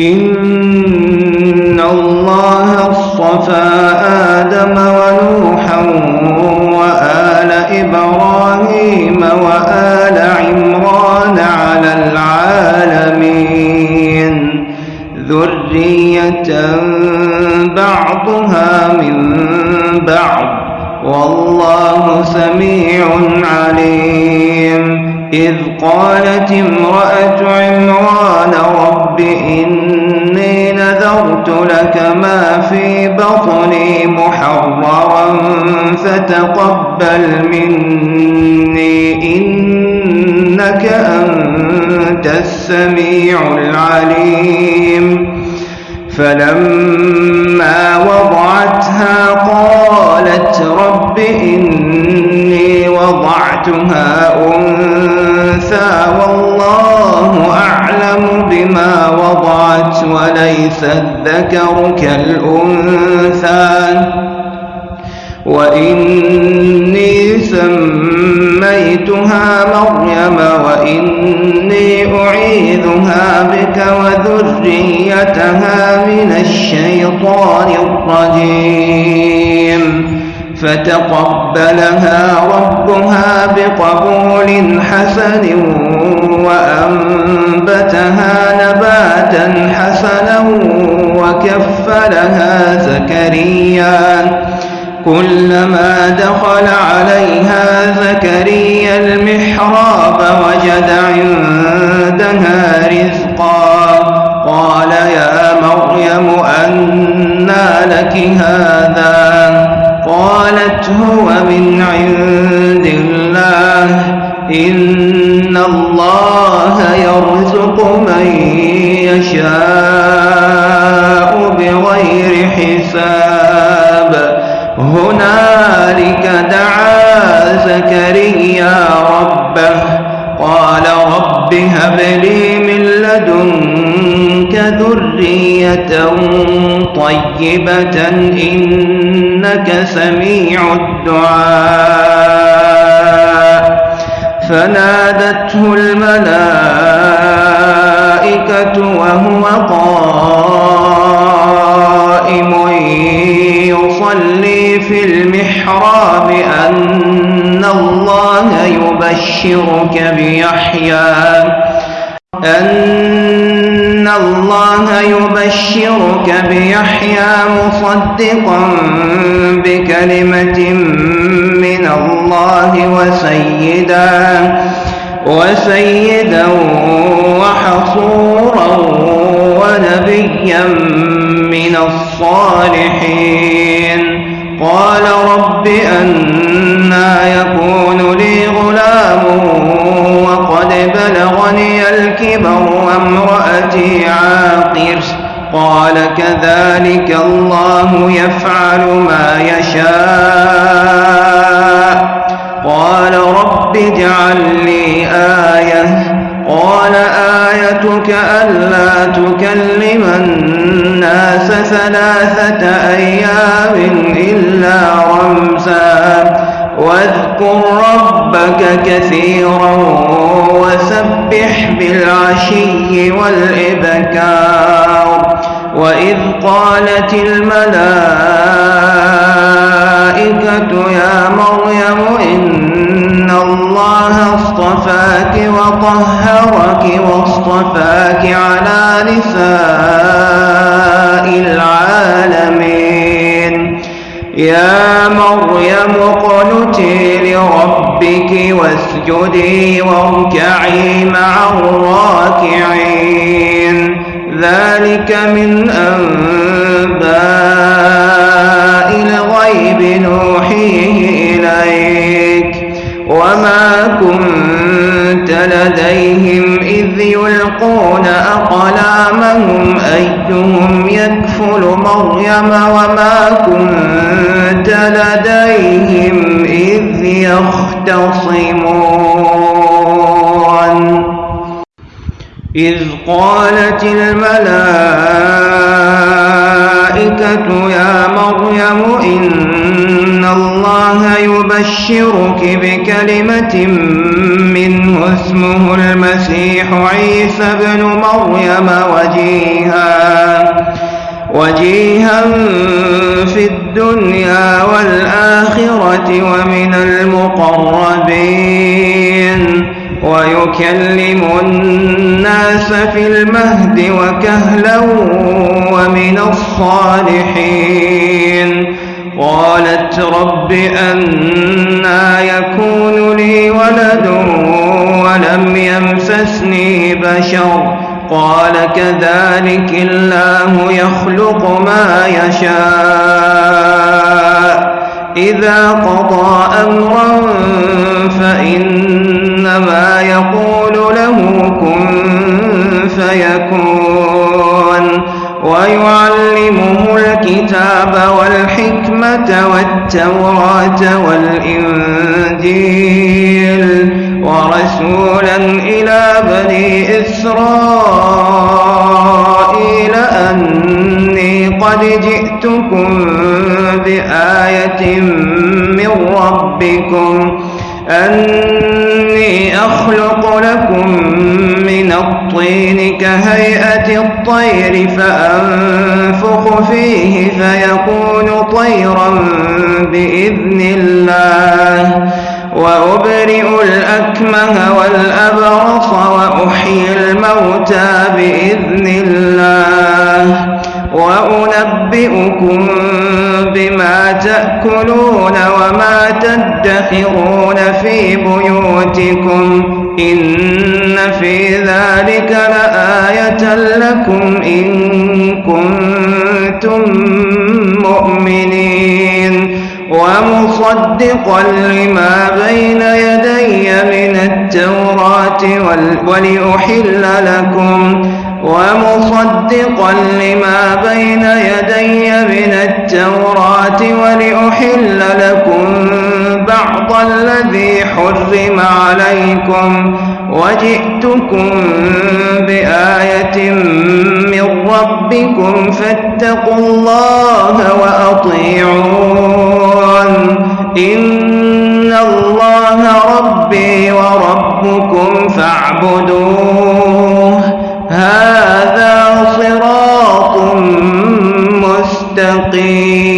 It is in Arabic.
إن الله اصطفى آدم ونوحا وآل إبراهيم وآل عمران على العالمين ذرية بعضها من بعض والله سميع عليم إذ قالت امرأة عمران في بطني محررا فتقبل مني إنك أنت السميع العليم. فلما وضعتها قالت رب إني وضعتها أنثى والله أعلم بما وضعت وليس الذكر كالأنثى. وإني سميتها مريم وإني أعيذها بك وذريتها من الشيطان الرجيم. فتقبلها ربها بقبول حسن وأنبتها نباتا حسنا وكفلها زكريا. كلما دخل عليها زكريا المحراب وجد عندها رزقا. قال يا مريم أنى لك هذا؟ قالت هو من عند الله. إن الله يرزق من يشاء بغير حساب. هنالك دعا زكريا ربه قال رب هب لي من لدنك ذرية طيبة إنك سميع الدعاء. فنادته الملائكة وهو قائم يصلي في المحراب أن الله يبشرك بيحيى. أن الله يبشرك بيحيى مصدقا بكلمة الله وسيدا وسيدا وحصورا ونبيا من الصالحين. قال رب أنا يكون لي غلام وقد بلغني الكبر وامرأتي عاقر. قال كذلك الله يفعل ما يشاء. اجعل لي آية. قال آيتك ألا تكلم الناس ثلاثة أيام إلا رمزا. واذكر ربك كثيرا وسبح بالعشي والإبكار. وإذ قالت الملائكة وطهرك واصطفاك على نساء العالمين. يا مريم اقنتي لربك واسجدي واركعي مع الراكعين. ذلك من أنباء أيهم يكفل مريم وما كنت لديهم إذ يختصمون. إذ قالت الملائكة يا مريم إن الله يبشرك بكلمة منه اسمه المسيح عيسى بن مريم وجيها وجيها في الدنيا والآخرة ومن المقربين ويكلم الناس في المهد وكهلا ومن الصالحين. قالت رب أنا يكون لي ولد ولم يمسسني بشر. قال كذلك الله يخلق ما يشاء. إذا قضى أمرا فإنما يقول له كن فيكون. والتوراة والإنجيل ورسولا إلى بني إسرائيل أني قد جئتكم بآية من ربكم أني أخلق لكم الطين كهيئة الطير فأنفخ فيه فيكون طيرا بإذن الله. وأبرئ الأكمه والأبرص وأحيي الموتى بإذن الله. وأنبئكم بما تأكلون وما تدخرون في بيوتكم. إن لآية لكم إن كنتم مؤمنين ومصدقا لما بين يدي من التوراة ولأحل لكم ومصدقا لما بين يدي من التوراة ولأحل لكم بعض الذي حرم عليكم وجئتكم بآية من ربكم فاتقوا الله وأطيعون. إن الله ربي وربكم فاعبدوه. هذا صراط مستقيم.